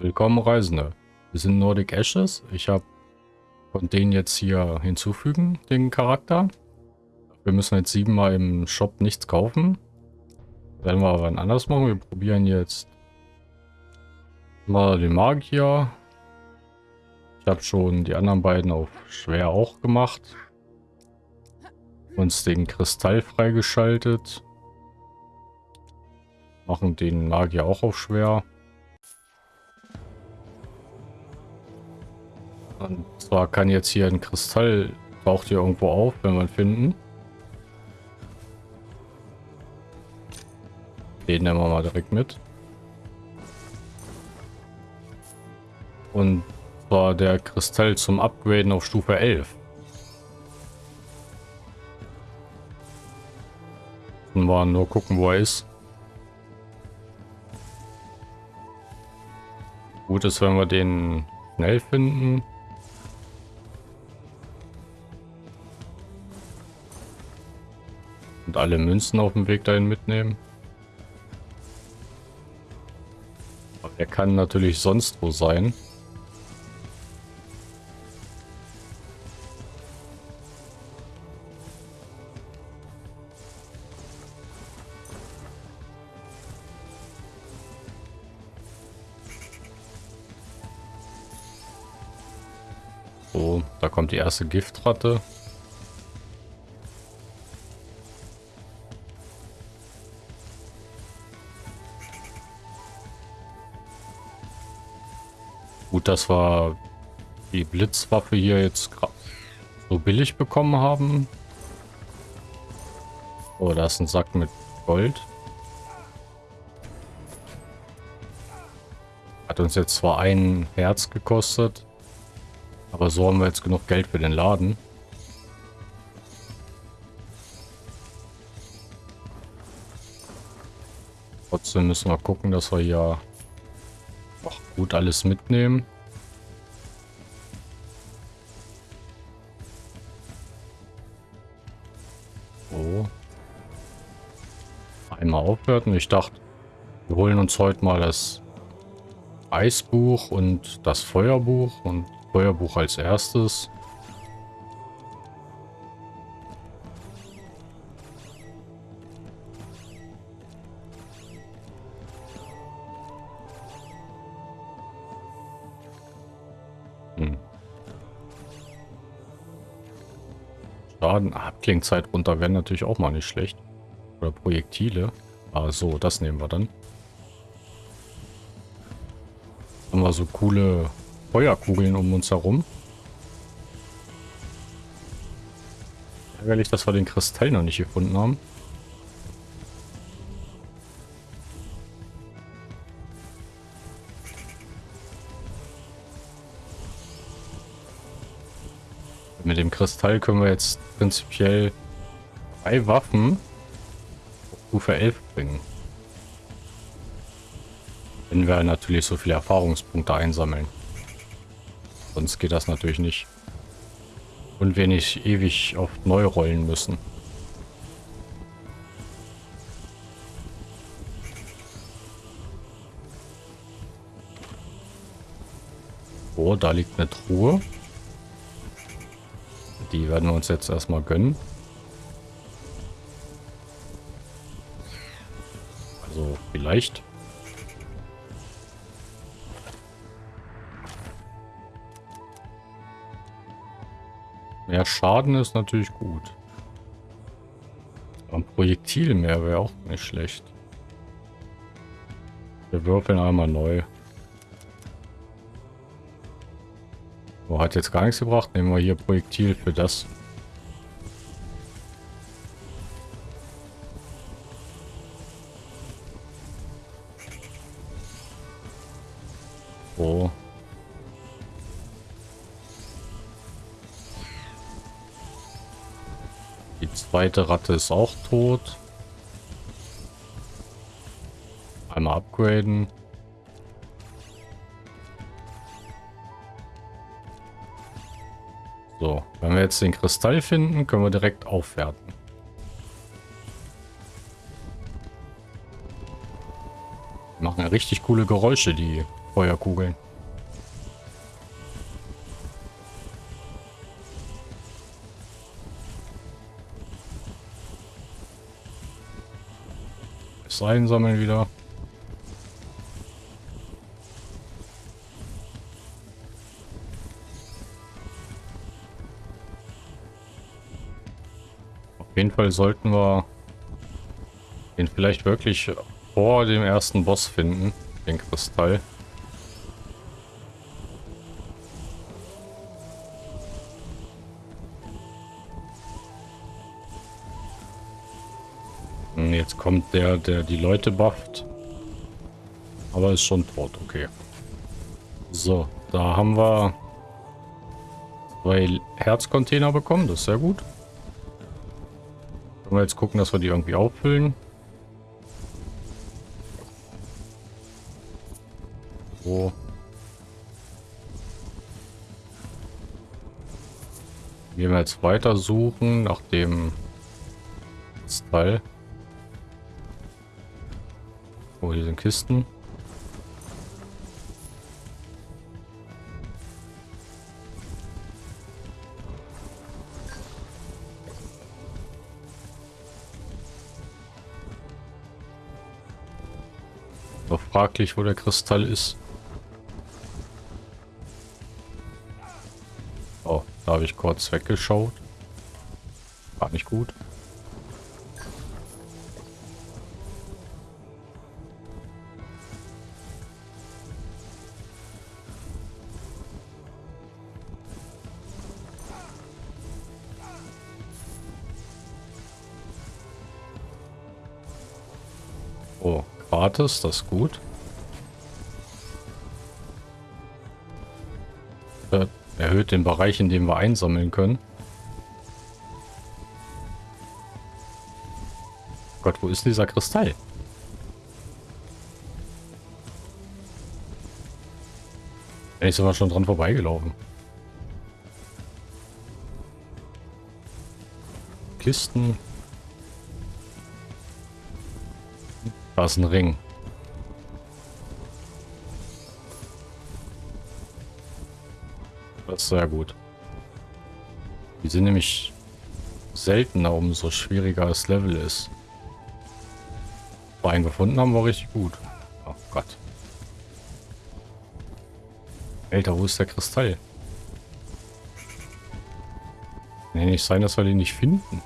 Willkommen Reisende. Wir sind Nordic Ashes. Ich habe von denen jetzt hier hinzufügen, den Charakter. Wir müssen jetzt siebenmal im Shop nichts kaufen. Werden wir aber anders machen. Wir probieren jetzt mal den Magier. Ich habe schon die anderen beiden auf schwer auch gemacht. Uns den Kristall freigeschaltet. Machen den Magier auch auf schwer. Und zwar kann jetzt hier ein Kristall, taucht hier irgendwo auf, wenn wir finden. Den nehmen wir mal direkt mit. Und zwar der Kristall zum Upgraden auf Stufe 11. Müssen wir nur gucken, wo er ist. Gut ist, wenn wir den schnell finden. Und alle Münzen auf dem Weg dahin mitnehmen. Aber der kann natürlich sonst wo sein. So, da kommt die erste Giftratte. Gut, dass wir die Blitzwaffe hier jetzt so billig bekommen haben. Oh, da ist ein Sack mit Gold. Hat uns jetzt zwar ein Herz gekostet, aber so haben wir jetzt genug Geld für den Laden. Trotzdem müssen wir gucken, dass wir hier gut alles mitnehmen. So. Einmal aufwerten. Ich dachte, wir holen uns heute mal das Eisbuch und das Feuerbuch und Feuerbuch als erstes. Schaden. Abklingzeit runter wäre natürlich auch mal nicht schlecht. Oder Projektile. Ah, so, das nehmen wir dann. Haben wir so coole Feuerkugeln um uns herum. Ärgerlich, dass wir den Kristall noch nicht gefunden haben. Kristall können wir jetzt prinzipiell drei Waffen auf Stufe 11 bringen. Wenn wir natürlich so viele Erfahrungspunkte einsammeln. Sonst geht das natürlich nicht. Und wir nicht ewig oft neu rollen müssen. Oh, da liegt eine Truhe. Die werden wir uns jetzt erstmal gönnen. Also vielleicht. Mehr Schaden ist natürlich gut. ein Projektil mehr wäre auch nicht schlecht. Wir würfeln einmal neu. Oh, hat jetzt gar nichts gebracht. Nehmen wir hier Projektil für das. Oh. Die zweite Ratte ist auch tot. Einmal upgraden. Jetzt den Kristall finden, können wir direkt aufwerten. Machen richtig coole Geräusche, die Feuerkugeln. Das einsammeln wieder. Auf jeden Fall sollten wir den vielleicht wirklich vor dem ersten Boss finden, den Kristall. Hm, jetzt kommt der, der die Leute bufft. Aber ist schon tot, okay. So, da haben wir zwei Herzcontainer bekommen, das ist sehr gut. Können wir jetzt gucken, dass wir die irgendwie auffüllen. So. Gehen wir jetzt weiter suchen nach dem Style. Oh, hier sind Kisten. Fraglich, wo der Kristall ist. Oh, da habe ich kurz weggeschaut. War nicht gut. Gratis, das ist gut. Äh, erhöht den Bereich, in dem wir einsammeln können. Gott, wo ist dieser Kristall? Ich sogar schon dran vorbeigelaufen. Kisten. Ein Ring. Das ist sehr gut. Die sind nämlich seltener, umso schwieriger das Level ist. Aber einen gefunden haben wir richtig gut. Oh Gott. Alter, wo ist der Kristall? Nee, nicht sein, dass wir den nicht finden.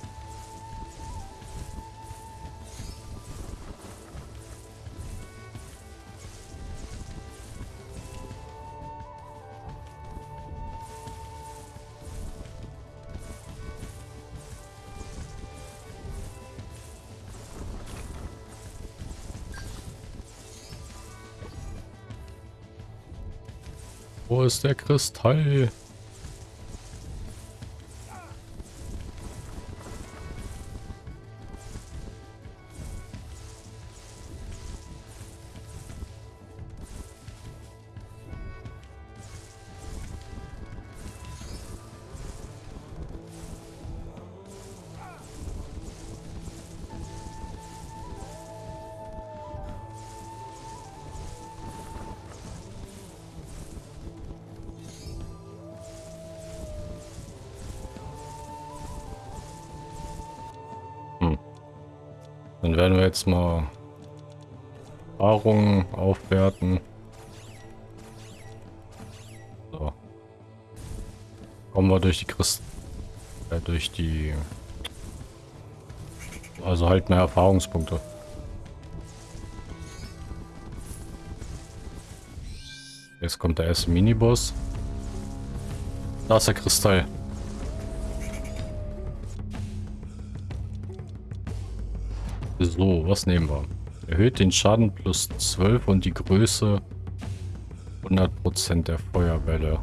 Wo ist der Kristall? Werden wir jetzt mal Erfahrungen aufwerten. So. Kommen wir durch die Christ äh, durch die also halt mehr Erfahrungspunkte. Jetzt kommt der erste Miniboss. Da ist der Kristall. So, was nehmen wir? Erhöht den Schaden plus 12 und die Größe 100% der Feuerbälle.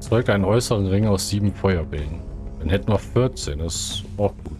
Zeugt einen äußeren Ring aus sieben Feuerbällen. Dann hätten wir 14, das ist auch gut.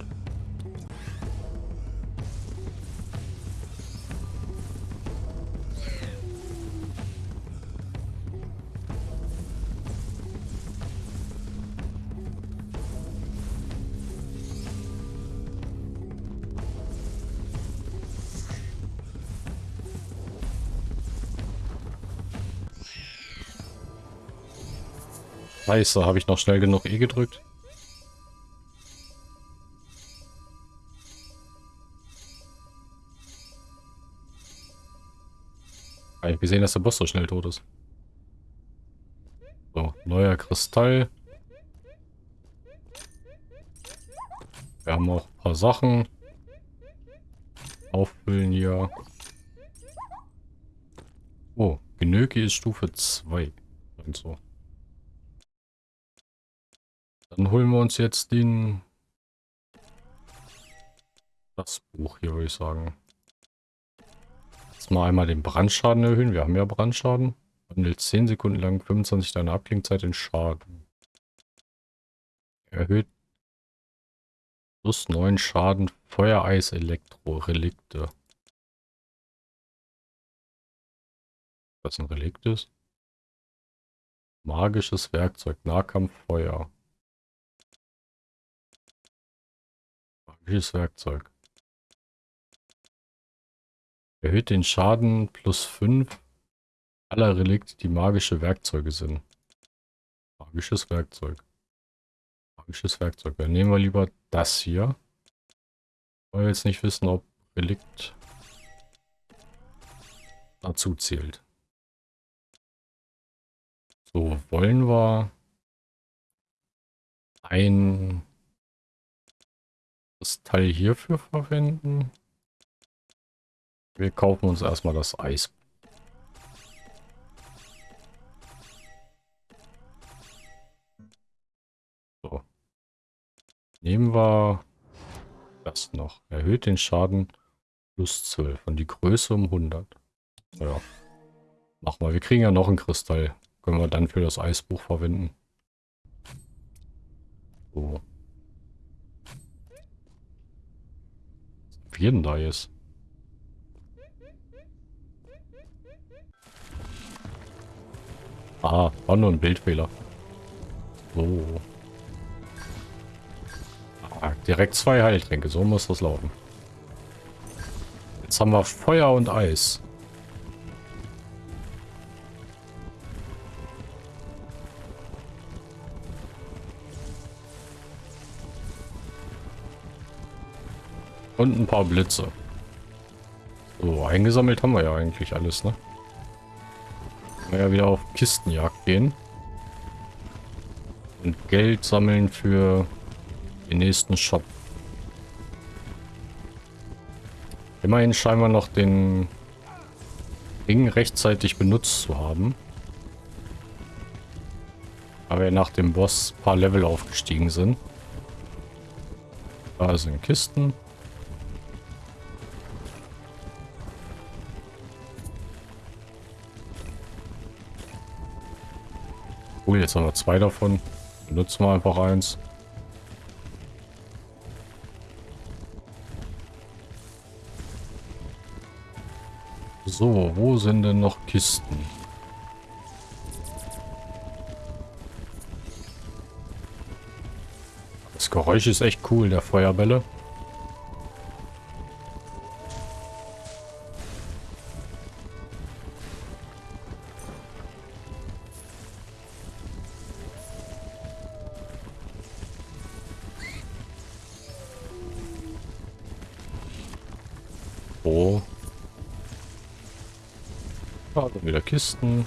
Scheiße, habe ich noch schnell genug E gedrückt? Ich gesehen, dass der Boss so schnell tot ist. So, neuer Kristall. Wir haben auch ein paar Sachen. Auffüllen hier. Oh, Genöki ist Stufe 2. Und so. Dann holen wir uns jetzt den... Das Buch hier, würde ich sagen. Jetzt mal einmal den Brandschaden erhöhen. Wir haben ja Brandschaden. Wandelt 10 Sekunden lang 25 deiner Abklingzeit in Schaden. Erhöht plus 9 Schaden Feuereis Elektro Relikte. Was ein Relikt ist? Magisches Werkzeug, Nahkampf, Feuer. Magisches Werkzeug. Erhöht den Schaden plus 5 aller Relikte, die magische Werkzeuge sind. Magisches Werkzeug. Magisches Werkzeug. Dann nehmen wir lieber das hier. Weil wir jetzt nicht wissen, ob Relikt dazu zählt. So, wollen wir ein Teil hierfür verwenden? Wir kaufen uns erstmal das Eis. So. Nehmen wir das noch. Erhöht den Schaden plus 12 und die Größe um 100. Ja. Mach mal. Wir kriegen ja noch einen Kristall. Können wir dann für das Eisbuch verwenden. So. Wie denn da jetzt? Ah, war nur ein Bildfehler. So. Ah, direkt zwei Heiltränke, so muss das laufen. Jetzt haben wir Feuer und Eis. Und ein paar Blitze. So, eingesammelt haben wir ja eigentlich alles, ne? wir ja wieder auf Kistenjagd gehen. Und Geld sammeln für den nächsten Shop. Immerhin scheinen wir noch den Ring rechtzeitig benutzt zu haben. Aber wir nach dem Boss ein paar Level aufgestiegen sind. Da sind Kisten. Cool, jetzt haben wir zwei davon. Benutzen wir einfach eins. So, wo sind denn noch Kisten? Das Geräusch ist echt cool, der Feuerbälle. Kisten.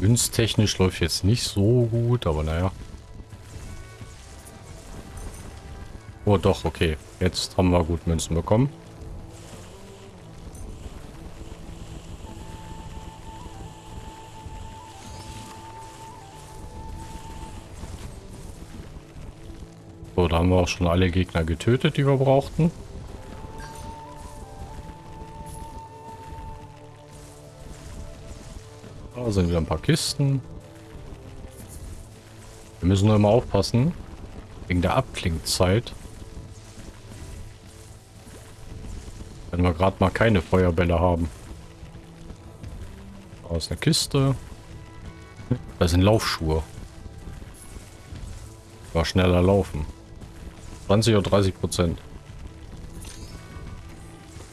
Günsttechnisch läuft jetzt nicht so gut, aber naja. Oh doch, okay. Jetzt haben wir gut Münzen bekommen. So, da haben wir auch schon alle Gegner getötet, die wir brauchten. Sind wieder ein paar Kisten. Wir müssen nur immer aufpassen. Wegen der Abklingzeit. Wenn wir gerade mal keine Feuerbälle haben. Da ist eine Kiste. Da sind Laufschuhe. War schneller laufen. 20 oder 30 Prozent.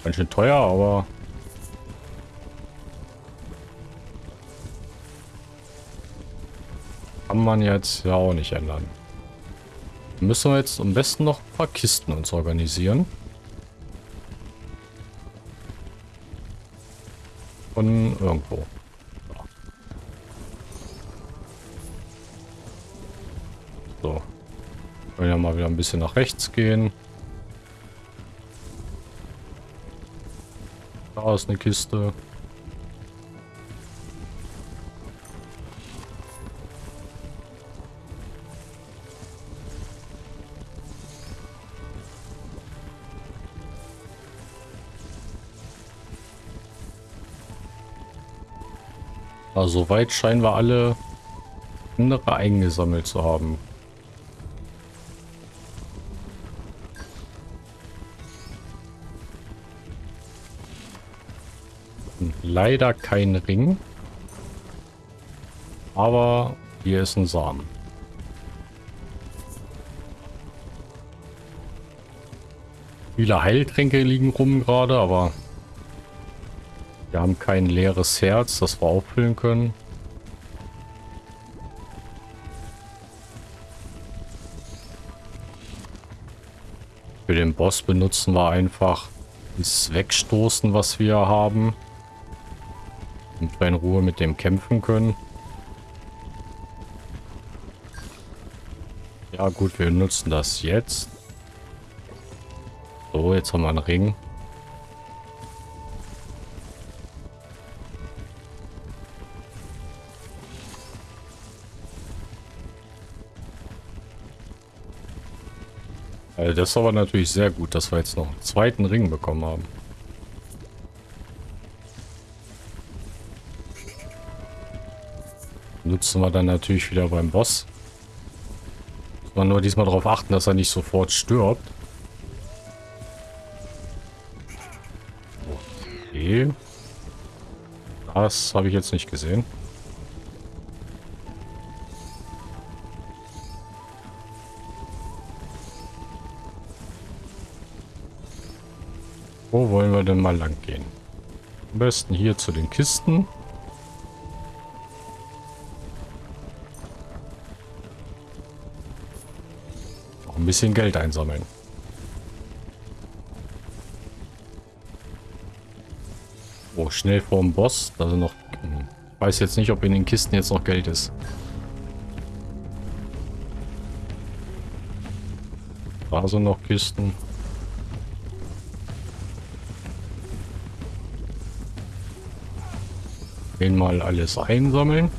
Ganz schön teuer, aber Kann man jetzt ja auch nicht ändern. Müssen wir jetzt am besten noch ein paar Kisten uns organisieren. Von irgendwo. So. Können ja mal wieder ein bisschen nach rechts gehen. Da ist eine Kiste. Also soweit scheinen wir alle andere eingesammelt zu haben. Leider kein Ring. Aber hier ist ein Samen. Viele Heiltränke liegen rum gerade, aber haben kein leeres Herz, das wir auffüllen können. Für den Boss benutzen wir einfach das Wegstoßen, was wir haben. Und wir in Ruhe mit dem kämpfen können. Ja gut, wir nutzen das jetzt. So, jetzt haben wir einen Ring. Also das ist aber natürlich sehr gut, dass wir jetzt noch einen zweiten Ring bekommen haben. Nutzen wir dann natürlich wieder beim Boss. Muss man nur diesmal darauf achten, dass er nicht sofort stirbt. Okay. Das habe ich jetzt nicht gesehen. Wo wollen wir denn mal lang gehen? Am besten hier zu den Kisten. Auch ein bisschen Geld einsammeln. Oh, schnell vorm Boss. Da sind noch... Hm, ich weiß jetzt nicht, ob in den Kisten jetzt noch Geld ist. Da sind noch Kisten. Den mal alles einsammeln.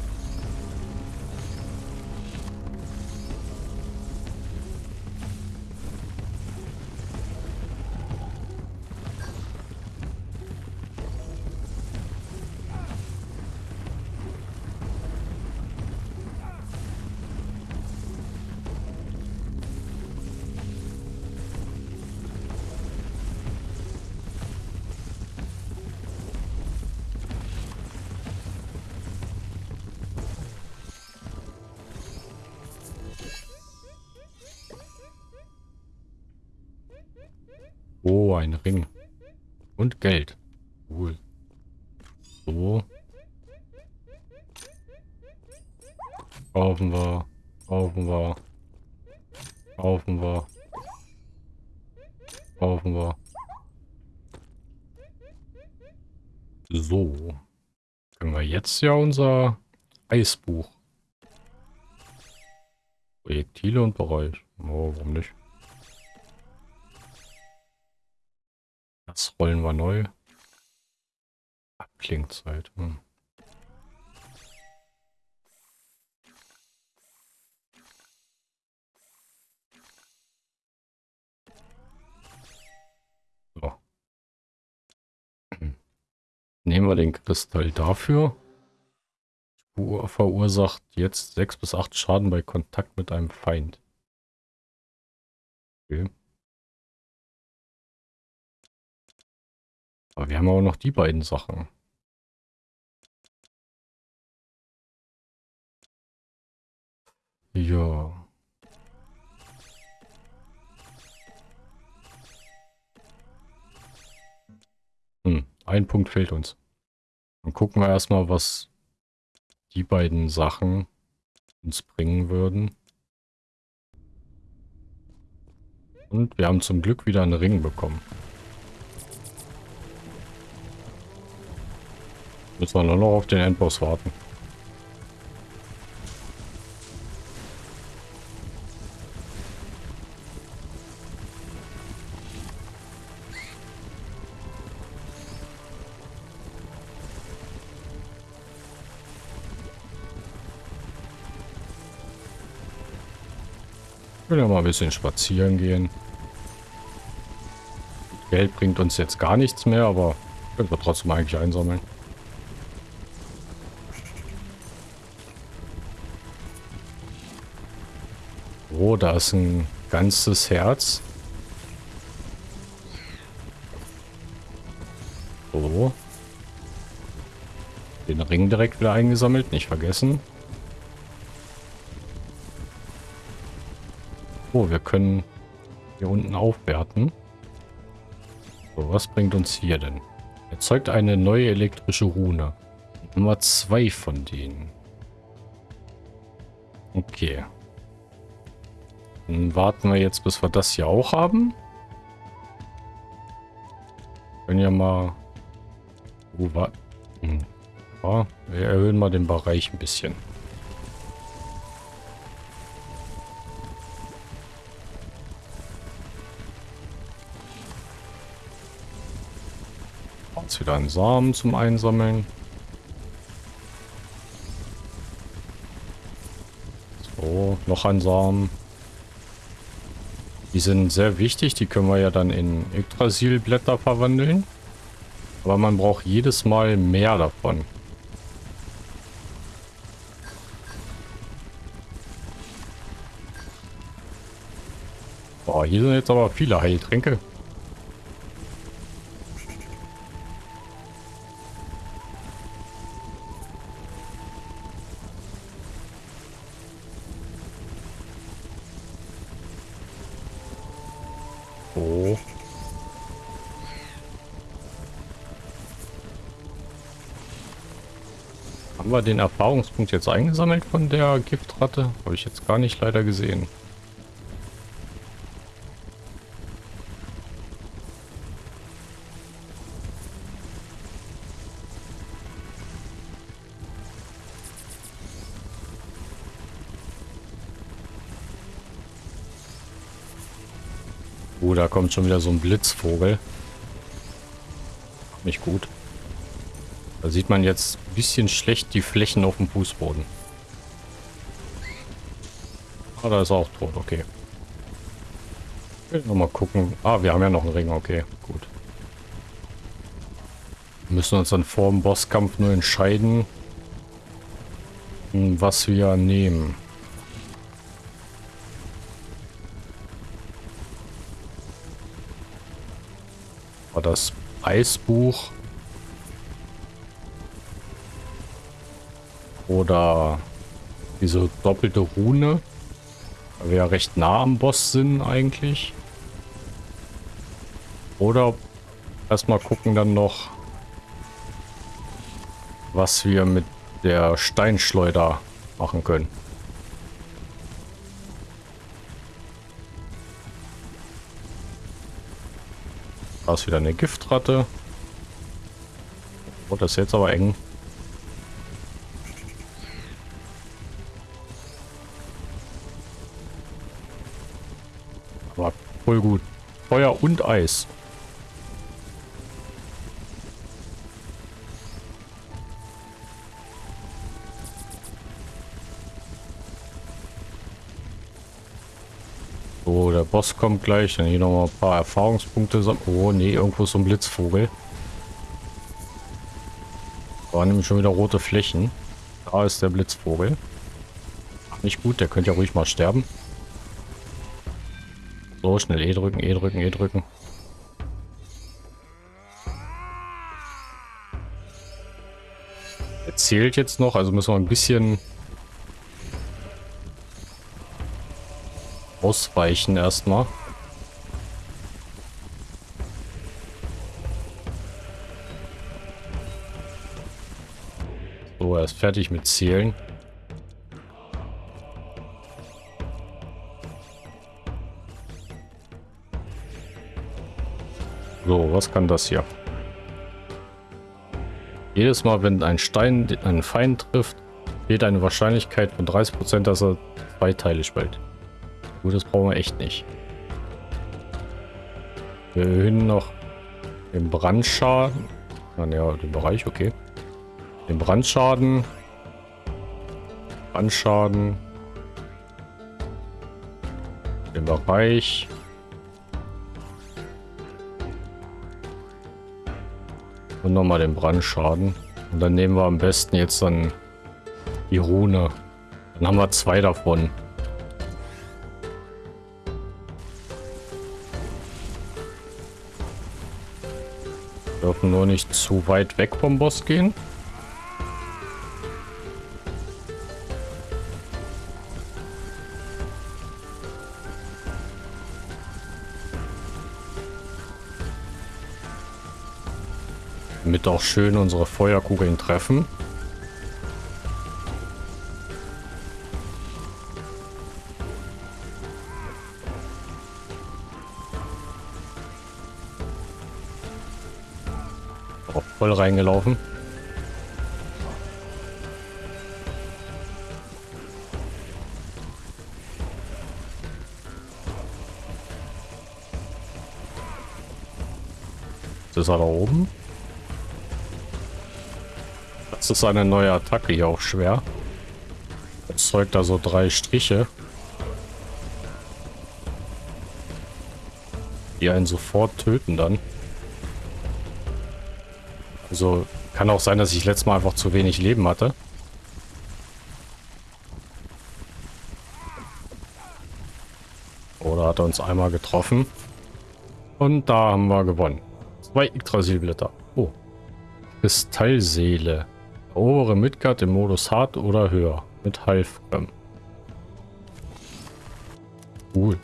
Oh, ein Ring. Und Geld. Cool. So. Kaufen wir. Kaufen wir. Kaufen wir. Kaufen wir. So. Können wir jetzt ja unser Eisbuch. Projektile und Bereich. Oh, warum nicht? Das rollen wir neu. Abklingzeit. Hm. So. Nehmen wir den Kristall dafür. Verursacht jetzt 6 bis 8 Schaden bei Kontakt mit einem Feind. Okay. Aber wir haben auch noch die beiden Sachen. Ja. Hm, ein Punkt fehlt uns. Dann gucken wir erstmal, was die beiden Sachen uns bringen würden. Und wir haben zum Glück wieder einen Ring bekommen. Müssen wir nur noch auf den Endboss warten. Will ja mal ein bisschen spazieren gehen. Geld bringt uns jetzt gar nichts mehr, aber können wir trotzdem eigentlich einsammeln. Da ist ein ganzes Herz. So. Den Ring direkt wieder eingesammelt, nicht vergessen. Oh, wir können hier unten aufwerten. So, was bringt uns hier denn? Erzeugt eine neue elektrische Rune. Nummer zwei von denen. Okay. Dann warten wir jetzt, bis wir das hier auch haben. Können ja mal... War... Hm. Ja, wir erhöhen mal den Bereich ein bisschen. Jetzt wieder einen Samen zum Einsammeln. So, noch ein Samen. Die sind sehr wichtig, die können wir ja dann in Yggdrasilblätter verwandeln. Aber man braucht jedes Mal mehr davon. Boah, hier sind jetzt aber viele Heiltränke. Wir den Erfahrungspunkt jetzt eingesammelt von der Giftratte? Habe ich jetzt gar nicht leider gesehen. Oh, da kommt schon wieder so ein Blitzvogel. Nicht gut. Da sieht man jetzt ein bisschen schlecht die Flächen auf dem Fußboden. Ah, da ist er auch tot, okay. Ich will mal gucken. Ah, wir haben ja noch einen Ring, okay, gut. Wir müssen uns dann vor dem Bosskampf nur entscheiden, was wir nehmen. War das Eisbuch Oder diese doppelte Rune. Weil wir ja recht nah am Boss sind eigentlich. Oder erstmal gucken dann noch, was wir mit der Steinschleuder machen können. Da ist wieder eine Giftratte. Oh, das ist jetzt aber eng. Voll gut. Feuer und Eis. So, der Boss kommt gleich. Dann hier noch mal ein paar Erfahrungspunkte. Oh, nee, irgendwo ist so ein Blitzvogel. Da waren nämlich schon wieder rote Flächen. Da ist der Blitzvogel. Nicht gut, der könnte ja ruhig mal sterben. So, schnell E drücken, E drücken, E drücken. Er zählt jetzt noch, also müssen wir ein bisschen ausweichen erstmal. So, er ist fertig mit Zählen. So, was kann das hier? Jedes Mal, wenn ein Stein einen Feind trifft, fehlt eine Wahrscheinlichkeit von 30%, dass er zwei Teile spaltet. Gut, das brauchen wir echt nicht. Wir erhöhen noch den Brandschaden. Ah, ja, den Bereich, okay. Den Brandschaden. Brandschaden. Den Bereich. Und nochmal den Brandschaden. Und dann nehmen wir am besten jetzt dann die Rune. Dann haben wir zwei davon. Dürfen nur nicht zu weit weg vom Boss gehen. Damit auch schön unsere Feuerkugeln treffen. Auch voll reingelaufen. Das ist er da oben. Ist eine neue Attacke hier auch schwer. Erzeugt da so drei Striche. Die einen sofort töten dann. Also kann auch sein, dass ich letztes Mal einfach zu wenig Leben hatte. Oder hat er uns einmal getroffen. Und da haben wir gewonnen. Zwei Yggdrasil-Blätter. Oh. Kristallseele. Erobere Midgard im Modus hart oder höher. Mit Halfrem. Cool.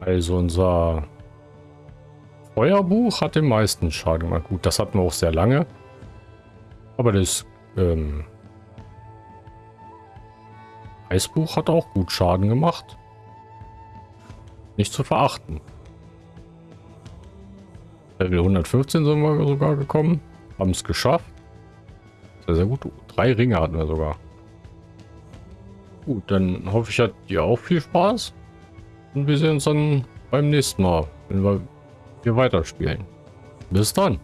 Also unser Feuerbuch hat den meisten Schaden gemacht. Gut, das hatten wir auch sehr lange. Aber das ähm, Eisbuch hat auch gut Schaden gemacht. Nicht zu verachten. Level 115 sind wir sogar gekommen. Haben es geschafft. Sehr, sehr gut. Drei Ringe hatten wir sogar. Gut, dann hoffe ich, hat ihr auch viel Spaß. Und wir sehen uns dann beim nächsten Mal, wenn wir hier weiterspielen. Bis dann.